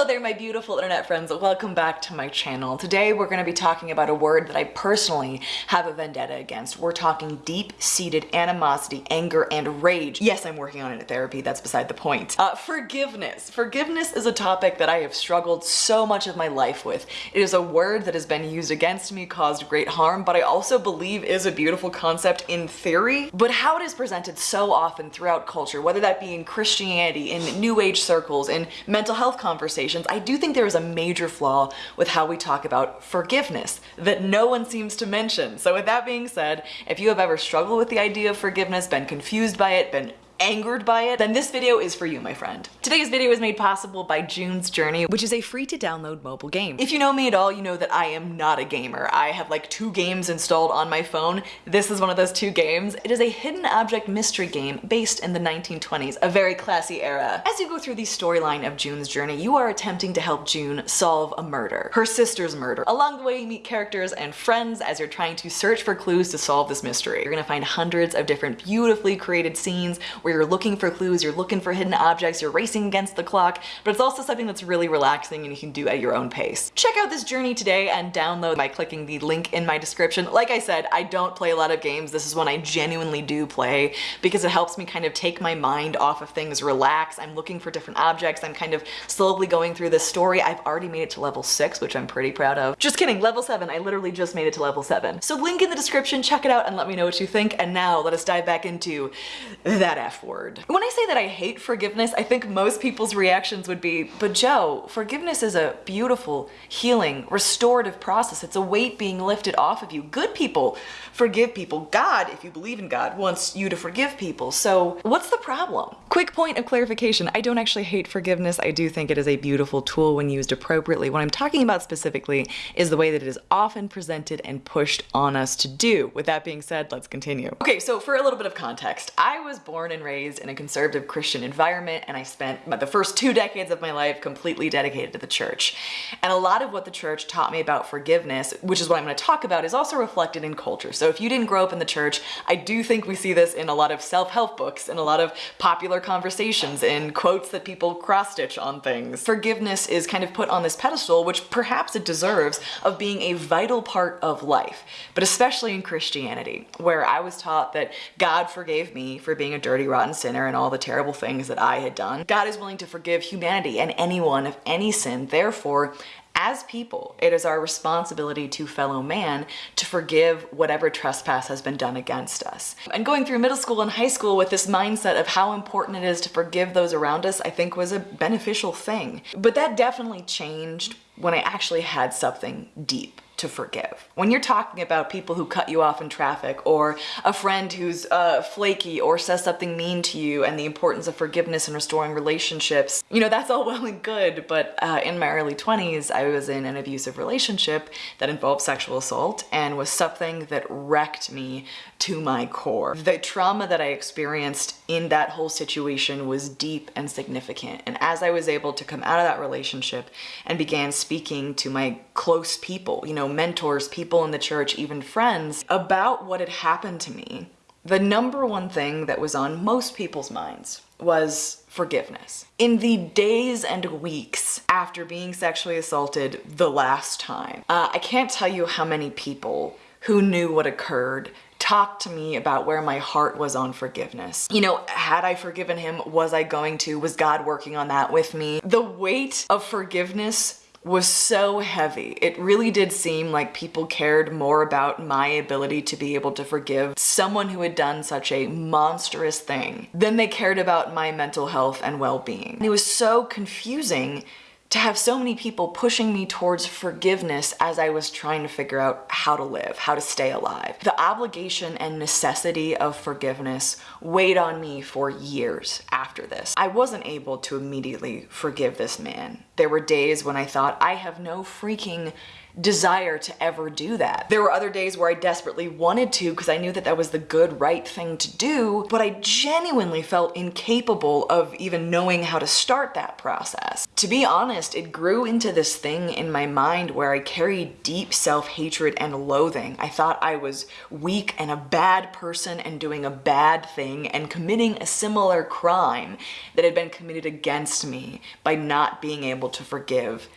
Hello there my beautiful internet friends, welcome back to my channel. Today we're going to be talking about a word that I personally have a vendetta against. We're talking deep-seated animosity, anger, and rage. Yes, I'm working on it in therapy, that's beside the point. Uh, forgiveness. Forgiveness is a topic that I have struggled so much of my life with. It is a word that has been used against me, caused great harm, but I also believe is a beautiful concept in theory. But how it is presented so often throughout culture, whether that be in Christianity, in new age circles, in mental health conversations, conversations, I do think there is a major flaw with how we talk about forgiveness that no one seems to mention. So with that being said, if you have ever struggled with the idea of forgiveness, been confused by it, been angered by it, then this video is for you, my friend. Today's video is made possible by June's Journey, which is a free to download mobile game. If you know me at all, you know that I am not a gamer. I have like two games installed on my phone. This is one of those two games. It is a hidden object mystery game based in the 1920s, a very classy era. As you go through the storyline of June's Journey, you are attempting to help June solve a murder, her sister's murder. Along the way, you meet characters and friends as you're trying to search for clues to solve this mystery. You're gonna find hundreds of different beautifully created scenes where where you're looking for clues, you're looking for hidden objects, you're racing against the clock, but it's also something that's really relaxing and you can do at your own pace. Check out this journey today and download by clicking the link in my description. Like I said, I don't play a lot of games. This is one I genuinely do play because it helps me kind of take my mind off of things, relax. I'm looking for different objects. I'm kind of slowly going through this story. I've already made it to level six, which I'm pretty proud of. Just kidding, level seven. I literally just made it to level seven. So link in the description, check it out and let me know what you think. And now let us dive back into that F word. When I say that I hate forgiveness, I think most people's reactions would be, but Joe, forgiveness is a beautiful, healing, restorative process. It's a weight being lifted off of you. Good people forgive people. God, if you believe in God, wants you to forgive people. So what's the problem? Quick point of clarification. I don't actually hate forgiveness. I do think it is a beautiful tool when used appropriately. What I'm talking about specifically is the way that it is often presented and pushed on us to do. With that being said, let's continue. Okay, so for a little bit of context, I was born and raised in a conservative Christian environment and I spent the first two decades of my life completely dedicated to the church. And a lot of what the church taught me about forgiveness, which is what I'm going to talk about, is also reflected in culture. So if you didn't grow up in the church, I do think we see this in a lot of self-help books and a lot of popular conversations in quotes that people cross-stitch on things. Forgiveness is kind of put on this pedestal, which perhaps it deserves, of being a vital part of life, but especially in Christianity, where I was taught that God forgave me for being a dirty, rotten sinner and all the terrible things that I had done. God is willing to forgive humanity and anyone of any sin. Therefore, as people, it is our responsibility to fellow man to forgive whatever trespass has been done against us. And going through middle school and high school with this mindset of how important it is to forgive those around us, I think was a beneficial thing. But that definitely changed when I actually had something deep to forgive. When you're talking about people who cut you off in traffic or a friend who's uh, flaky or says something mean to you and the importance of forgiveness and restoring relationships, you know, that's all well and good, but uh, in my early 20s, I was in an abusive relationship that involved sexual assault and was something that wrecked me to my core. The trauma that I experienced in that whole situation was deep and significant. And as I was able to come out of that relationship and began speaking to my close people, you know, mentors, people in the church, even friends, about what had happened to me, the number one thing that was on most people's minds was forgiveness. In the days and weeks after being sexually assaulted the last time, uh, I can't tell you how many people who knew what occurred talked to me about where my heart was on forgiveness. You know, had I forgiven him, was I going to? Was God working on that with me? The weight of forgiveness was so heavy. It really did seem like people cared more about my ability to be able to forgive someone who had done such a monstrous thing than they cared about my mental health and well-being. It was so confusing to have so many people pushing me towards forgiveness as I was trying to figure out how to live, how to stay alive. The obligation and necessity of forgiveness weighed on me for years after this. I wasn't able to immediately forgive this man. There were days when I thought, I have no freaking desire to ever do that. There were other days where I desperately wanted to because I knew that that was the good, right thing to do, but I genuinely felt incapable of even knowing how to start that process. To be honest, it grew into this thing in my mind where I carried deep self-hatred and loathing. I thought I was weak and a bad person and doing a bad thing and committing a similar crime that had been committed against me by not being able to forgive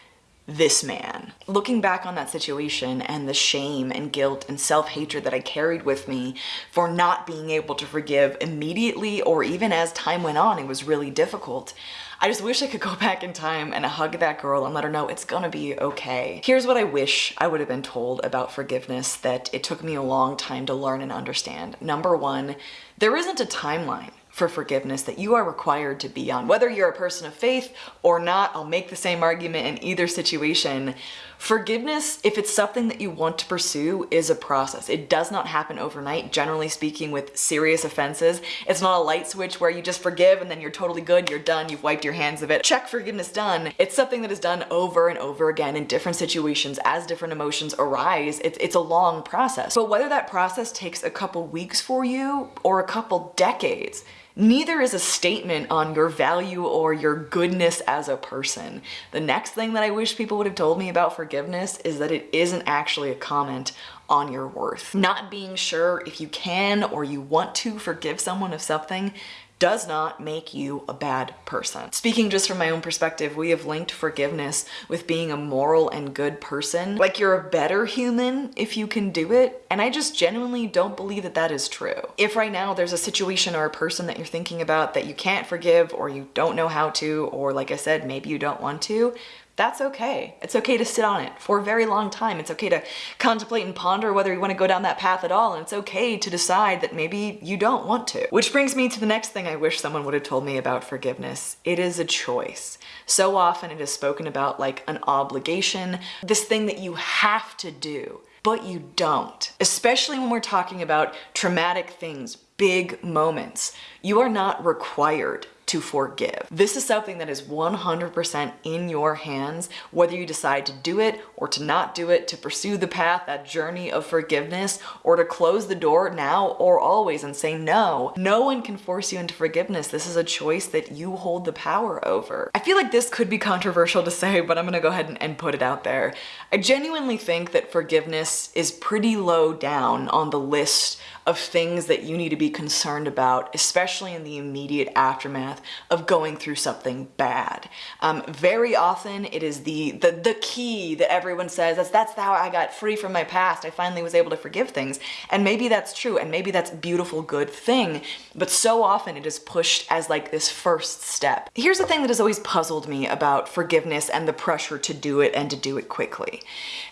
this man. Looking back on that situation and the shame and guilt and self-hatred that I carried with me for not being able to forgive immediately or even as time went on, it was really difficult. I just wish I could go back in time and hug that girl and let her know it's gonna be okay. Here's what I wish I would have been told about forgiveness that it took me a long time to learn and understand. Number one, there isn't a timeline for forgiveness that you are required to be on. Whether you're a person of faith or not, I'll make the same argument in either situation. Forgiveness, if it's something that you want to pursue, is a process. It does not happen overnight, generally speaking with serious offenses. It's not a light switch where you just forgive and then you're totally good, you're done, you've wiped your hands of it. Check forgiveness done. It's something that is done over and over again in different situations as different emotions arise. It's, it's a long process. But whether that process takes a couple weeks for you or a couple decades, Neither is a statement on your value or your goodness as a person. The next thing that I wish people would have told me about forgiveness is that it isn't actually a comment on your worth. Not being sure if you can or you want to forgive someone of something does not make you a bad person. Speaking just from my own perspective, we have linked forgiveness with being a moral and good person. Like you're a better human if you can do it. And I just genuinely don't believe that that is true. If right now there's a situation or a person that you're thinking about that you can't forgive or you don't know how to, or like I said, maybe you don't want to, that's okay. It's okay to sit on it for a very long time. It's okay to contemplate and ponder whether you want to go down that path at all. And it's okay to decide that maybe you don't want to. Which brings me to the next thing I wish someone would have told me about forgiveness. It is a choice. So often it is spoken about like an obligation, this thing that you have to do, but you don't. Especially when we're talking about traumatic things, big moments. You are not required to forgive. This is something that is 100% in your hands, whether you decide to do it or to not do it, to pursue the path, that journey of forgiveness, or to close the door now or always and say no. No one can force you into forgiveness. This is a choice that you hold the power over. I feel like this could be controversial to say, but I'm gonna go ahead and, and put it out there. I genuinely think that forgiveness is pretty low down on the list of things that you need to be concerned about, especially in the immediate aftermath of going through something bad. Um, very often it is the, the, the key that everyone says, that's, that's how I got free from my past. I finally was able to forgive things. And maybe that's true. And maybe that's beautiful, good thing. But so often it is pushed as like this first step. Here's the thing that has always puzzled me about forgiveness and the pressure to do it and to do it quickly.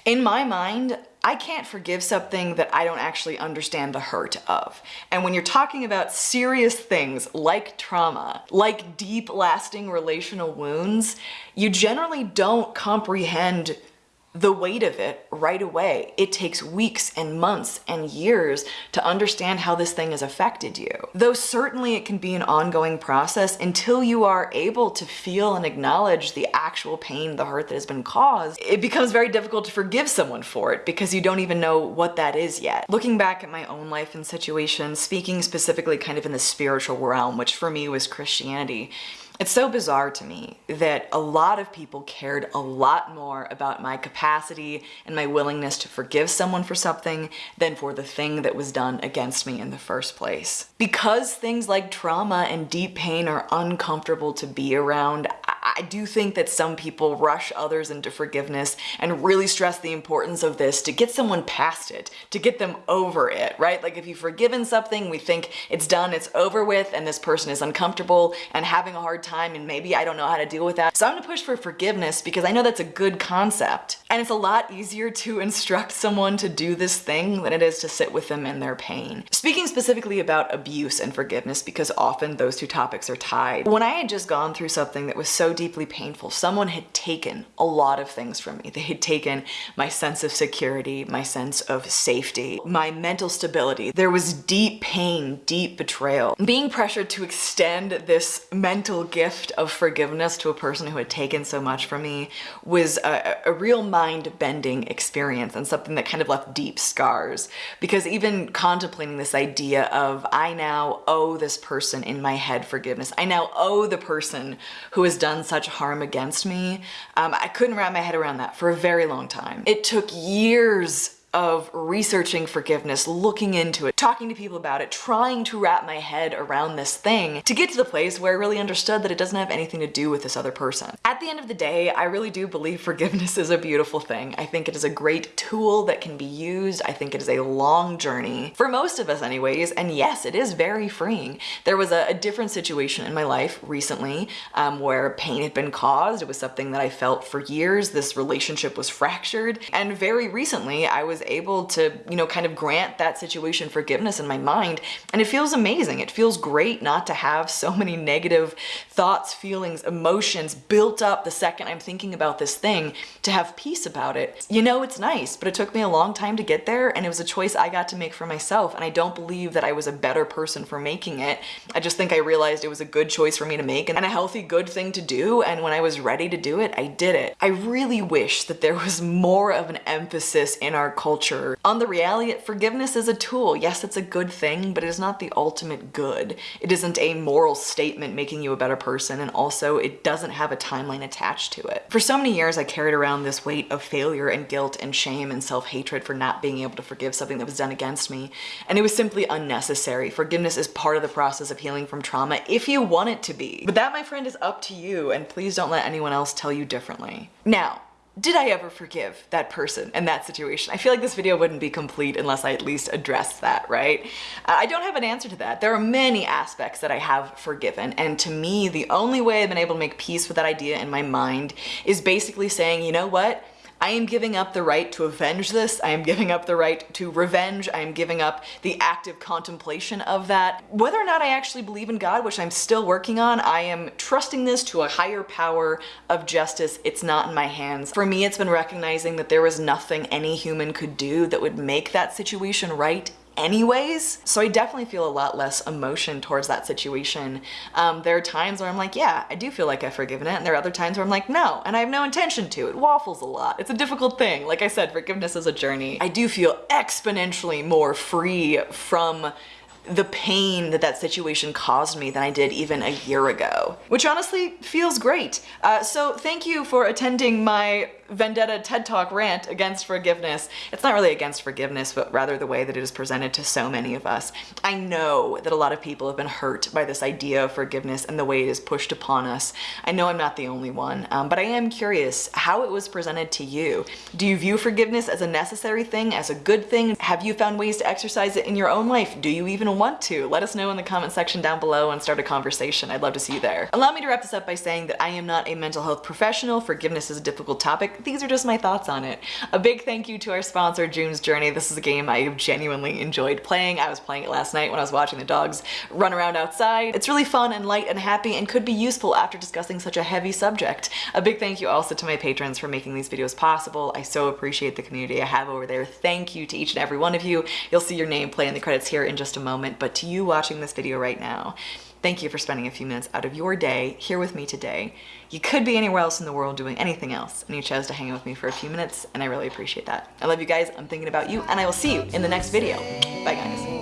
In my mind, I can't forgive something that I don't actually understand the hurt of. And when you're talking about serious things like trauma, like deep lasting relational wounds, you generally don't comprehend the weight of it right away. It takes weeks and months and years to understand how this thing has affected you. Though certainly it can be an ongoing process until you are able to feel and acknowledge the actual pain, the hurt that has been caused, it becomes very difficult to forgive someone for it because you don't even know what that is yet. Looking back at my own life and situations, speaking specifically kind of in the spiritual realm, which for me was Christianity, it's so bizarre to me that a lot of people cared a lot more about my capacity and my willingness to forgive someone for something than for the thing that was done against me in the first place. Because things like trauma and deep pain are uncomfortable to be around, I do think that some people rush others into forgiveness and really stress the importance of this to get someone past it, to get them over it, right? Like if you've forgiven something, we think it's done, it's over with, and this person is uncomfortable and having a hard time and maybe I don't know how to deal with that. So I'm gonna push for forgiveness because I know that's a good concept. And it's a lot easier to instruct someone to do this thing than it is to sit with them in their pain. Speaking specifically about abuse and forgiveness because often those two topics are tied. When I had just gone through something that was so deeply painful. Someone had taken a lot of things from me. They had taken my sense of security, my sense of safety, my mental stability. There was deep pain, deep betrayal. Being pressured to extend this mental gift of forgiveness to a person who had taken so much from me was a, a real mind-bending experience and something that kind of left deep scars. Because even contemplating this idea of I now owe this person in my head forgiveness. I now owe the person who has done such harm against me. Um, I couldn't wrap my head around that for a very long time. It took years of researching forgiveness, looking into it, talking to people about it, trying to wrap my head around this thing to get to the place where I really understood that it doesn't have anything to do with this other person. At the end of the day, I really do believe forgiveness is a beautiful thing. I think it is a great tool that can be used. I think it is a long journey for most of us anyways. And yes, it is very freeing. There was a, a different situation in my life recently um, where pain had been caused. It was something that I felt for years. This relationship was fractured. And very recently I was able to, you know, kind of grant that situation forgiveness in my mind. And it feels amazing. It feels great not to have so many negative thoughts, feelings, emotions built up the second I'm thinking about this thing to have peace about it. You know, it's nice, but it took me a long time to get there and it was a choice I got to make for myself. And I don't believe that I was a better person for making it. I just think I realized it was a good choice for me to make and a healthy, good thing to do. And when I was ready to do it, I did it. I really wish that there was more of an emphasis in our culture culture. On the reality, forgiveness is a tool. Yes, it's a good thing, but it is not the ultimate good. It isn't a moral statement making you a better person, and also it doesn't have a timeline attached to it. For so many years, I carried around this weight of failure and guilt and shame and self-hatred for not being able to forgive something that was done against me, and it was simply unnecessary. Forgiveness is part of the process of healing from trauma if you want it to be. But that, my friend, is up to you, and please don't let anyone else tell you differently. Now, did I ever forgive that person in that situation? I feel like this video wouldn't be complete unless I at least addressed that, right? Uh, I don't have an answer to that. There are many aspects that I have forgiven, and to me, the only way I've been able to make peace with that idea in my mind is basically saying, you know what? I am giving up the right to avenge this. I am giving up the right to revenge. I am giving up the active contemplation of that. Whether or not I actually believe in God, which I'm still working on, I am trusting this to a higher power of justice. It's not in my hands. For me, it's been recognizing that there was nothing any human could do that would make that situation right anyways. So I definitely feel a lot less emotion towards that situation. Um, there are times where I'm like, yeah, I do feel like I've forgiven it. And there are other times where I'm like, no, and I have no intention to. It waffles a lot. It's a difficult thing. Like I said, forgiveness is a journey. I do feel exponentially more free from the pain that that situation caused me than I did even a year ago, which honestly feels great. Uh, so thank you for attending my vendetta TED Talk rant against forgiveness. It's not really against forgiveness, but rather the way that it is presented to so many of us. I know that a lot of people have been hurt by this idea of forgiveness and the way it is pushed upon us. I know I'm not the only one, um, but I am curious how it was presented to you. Do you view forgiveness as a necessary thing, as a good thing? Have you found ways to exercise it in your own life? Do you even want to? Let us know in the comment section down below and start a conversation. I'd love to see you there. Allow me to wrap this up by saying that I am not a mental health professional. Forgiveness is a difficult topic these are just my thoughts on it. A big thank you to our sponsor, June's Journey. This is a game I have genuinely enjoyed playing. I was playing it last night when I was watching the dogs run around outside. It's really fun and light and happy and could be useful after discussing such a heavy subject. A big thank you also to my patrons for making these videos possible. I so appreciate the community I have over there. Thank you to each and every one of you. You'll see your name play in the credits here in just a moment, but to you watching this video right now, Thank you for spending a few minutes out of your day here with me today. You could be anywhere else in the world doing anything else, and you chose to hang out with me for a few minutes, and I really appreciate that. I love you guys, I'm thinking about you, and I will see you in the next video. Bye guys.